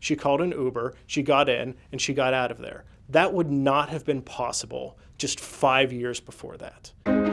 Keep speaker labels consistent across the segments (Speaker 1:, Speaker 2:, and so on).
Speaker 1: she called an Uber, she got in, and she got out of there. That would not have been possible just five years before that.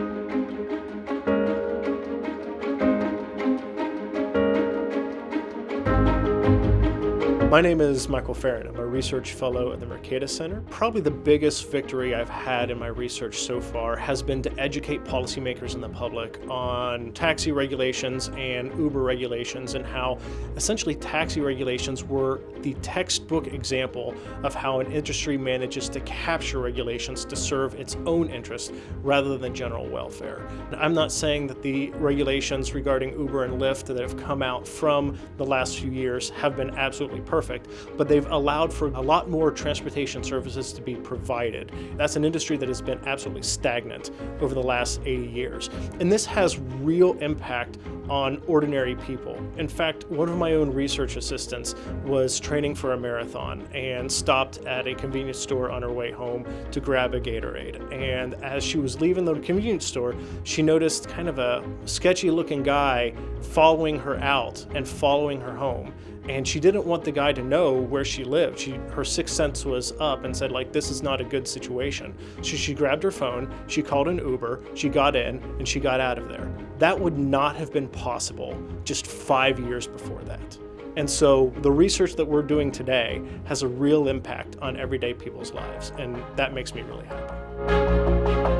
Speaker 1: My name is Michael Farren. I'm a research fellow at the Mercatus Center. Probably the biggest victory I've had in my research so far has been to educate policymakers and the public on taxi regulations and Uber regulations and how essentially taxi regulations were the textbook example of how an industry manages to capture regulations to serve its own interests rather than general welfare. I'm not saying that the regulations regarding Uber and Lyft that have come out from the last few years have been absolutely perfect perfect, but they've allowed for a lot more transportation services to be provided. That's an industry that has been absolutely stagnant over the last 80 years. And this has real impact on ordinary people. In fact, one of my own research assistants was training for a marathon and stopped at a convenience store on her way home to grab a Gatorade. And as she was leaving the convenience store, she noticed kind of a sketchy looking guy following her out and following her home and she didn't want the guy to know where she lived. She, her sixth sense was up and said like, this is not a good situation. So she grabbed her phone, she called an Uber, she got in, and she got out of there. That would not have been possible just five years before that. And so the research that we're doing today has a real impact on everyday people's lives, and that makes me really happy.